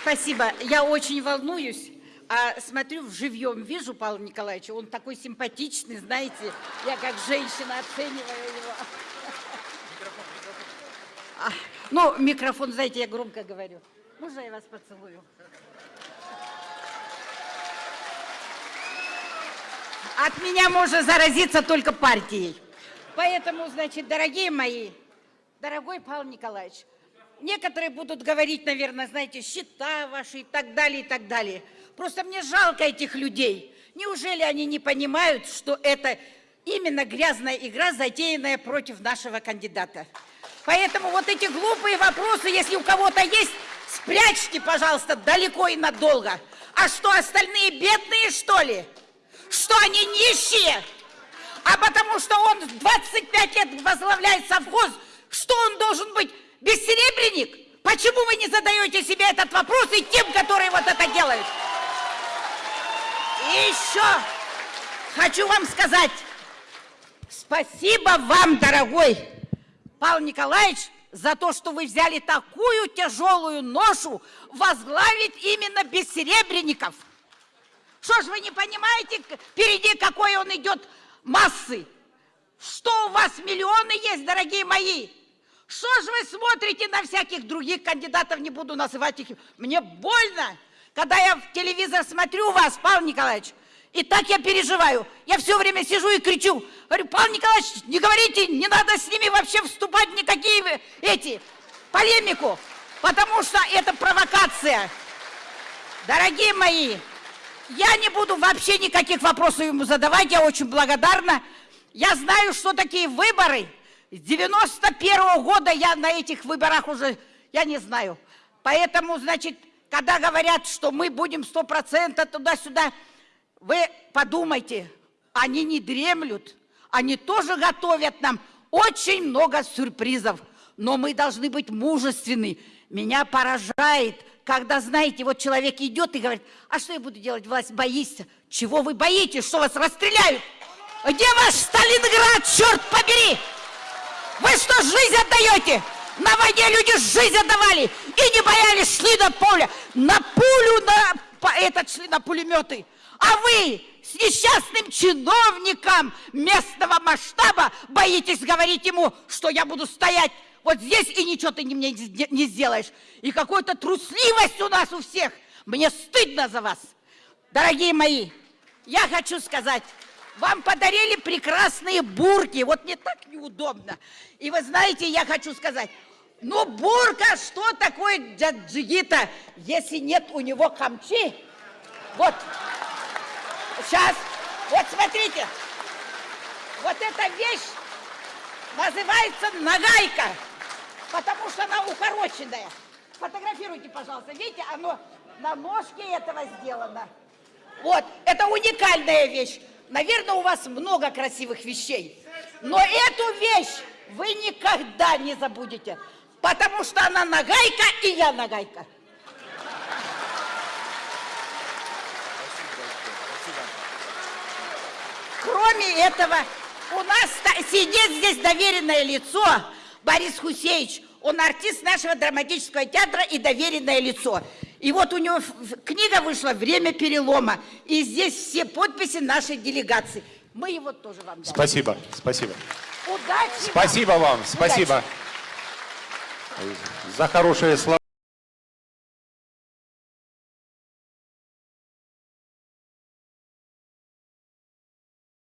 Спасибо. Я очень волнуюсь. А смотрю, в живьем вижу Павла Николаевича. Он такой симпатичный, знаете. Я как женщина оцениваю его. А, ну, микрофон, знаете, я громко говорю. Можно я вас поцелую? От меня можно заразиться только партией. Поэтому, значит, дорогие мои, дорогой Павел Николаевич, некоторые будут говорить, наверное, знаете, счета ваши и так далее, и так далее. Просто мне жалко этих людей. Неужели они не понимают, что это именно грязная игра, затеянная против нашего кандидата? Поэтому вот эти глупые вопросы, если у кого-то есть, спрячьте, пожалуйста, далеко и надолго. А что, остальные бедные, что ли? Что они нищие? А потому что он 25 лет возглавляет совхоз, что он должен быть бессеребренник? Почему вы не задаете себе этот вопрос и тем, которые вот это делают? И еще хочу вам сказать, спасибо вам, дорогой Павел Николаевич, за то, что вы взяли такую тяжелую ношу возглавить именно бессеребренников. Что ж вы не понимаете, впереди какой он идет массы? Что у вас миллионы есть, дорогие мои? Что ж вы смотрите на всяких других кандидатов, не буду называть их. Мне больно, когда я в телевизор смотрю вас, Павел Николаевич, и так я переживаю. Я все время сижу и кричу. Говорю, Павел Николаевич, не говорите, не надо с ними вообще вступать в никакие эти, полемику, потому что это провокация. Дорогие мои, я не буду вообще никаких вопросов ему задавать, я очень благодарна. Я знаю, что такие выборы. С 91 -го года я на этих выборах уже, я не знаю. Поэтому, значит, когда говорят, что мы будем 100% туда-сюда, вы подумайте, они не дремлют, они тоже готовят нам очень много сюрпризов, но мы должны быть мужественны. Меня поражает, когда, знаете, вот человек идет и говорит, а что я буду делать, власть, боишься? Чего вы боитесь, что вас расстреляют? Где ваш Сталинград, черт побери? Вы что, жизнь отдаете? На войне люди жизнь отдавали и не боялись, шли на поле, на пулю, на этот шли на пулеметы. А вы с несчастным чиновником местного масштаба боитесь говорить ему, что я буду стоять вот здесь и ничего ты мне не сделаешь. И какая-то трусливость у нас у всех. Мне стыдно за вас. Дорогие мои, я хочу сказать, вам подарили прекрасные бурки. Вот мне так неудобно. И вы знаете, я хочу сказать, ну бурка, что такое джиджигита, если нет у него камчи? Вот. Сейчас. Вот смотрите. Вот эта вещь называется нагайка, потому что она укороченная. Фотографируйте, пожалуйста. Видите, оно на ножке этого сделано. Вот, это уникальная вещь. Наверное, у вас много красивых вещей. Но эту вещь вы никогда не забудете, потому что она нагайка, и я нагайка. Кроме этого, у нас сидит здесь доверенное лицо Борис Хусеевич. Он артист нашего драматического театра и доверенное лицо. И вот у него книга вышла «Время перелома». И здесь все подписи нашей делегации. Мы его тоже вам дали. Спасибо, спасибо. Удачи Спасибо вам, спасибо Удачи. за хорошие слова.